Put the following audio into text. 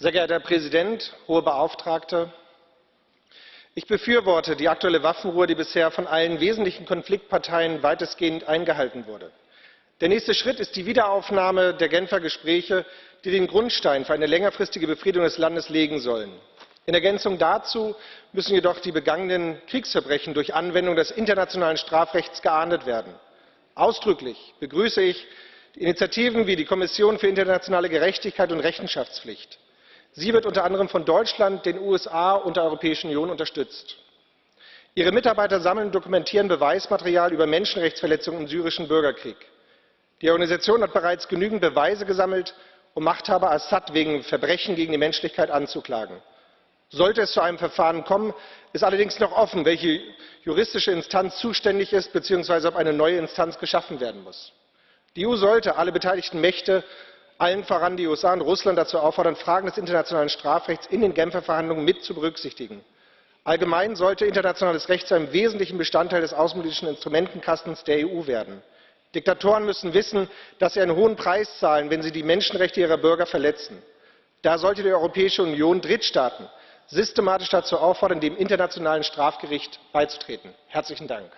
Sehr geehrter Herr Präsident, Hohe Beauftragte! Ich befürworte die aktuelle Waffenruhe, die bisher von allen wesentlichen Konfliktparteien weitestgehend eingehalten wurde. Der nächste Schritt ist die Wiederaufnahme der Genfer Gespräche, die den Grundstein für eine längerfristige Befriedung des Landes legen sollen. In Ergänzung dazu müssen jedoch die begangenen Kriegsverbrechen durch Anwendung des internationalen Strafrechts geahndet werden. Ausdrücklich begrüße ich Initiativen wie die Kommission für internationale Gerechtigkeit und Rechenschaftspflicht. Sie wird unter anderem von Deutschland, den USA und der Europäischen Union unterstützt. Ihre Mitarbeiter sammeln und dokumentieren Beweismaterial über Menschenrechtsverletzungen im syrischen Bürgerkrieg. Die Organisation hat bereits genügend Beweise gesammelt, um Machthaber Assad wegen Verbrechen gegen die Menschlichkeit anzuklagen. Sollte es zu einem Verfahren kommen, ist allerdings noch offen, welche juristische Instanz zuständig ist bzw. ob eine neue Instanz geschaffen werden muss. Die EU sollte alle beteiligten Mächte allen voran die USA und Russland dazu auffordern, Fragen des internationalen Strafrechts in den Genfer Verhandlungen mit zu berücksichtigen. Allgemein sollte internationales Recht zu einem wesentlichen Bestandteil des außenpolitischen Instrumentenkastens der EU werden. Diktatoren müssen wissen, dass sie einen hohen Preis zahlen, wenn sie die Menschenrechte ihrer Bürger verletzen. Da sollte die Europäische Union Drittstaaten systematisch dazu auffordern, dem Internationalen Strafgericht beizutreten. Herzlichen Dank.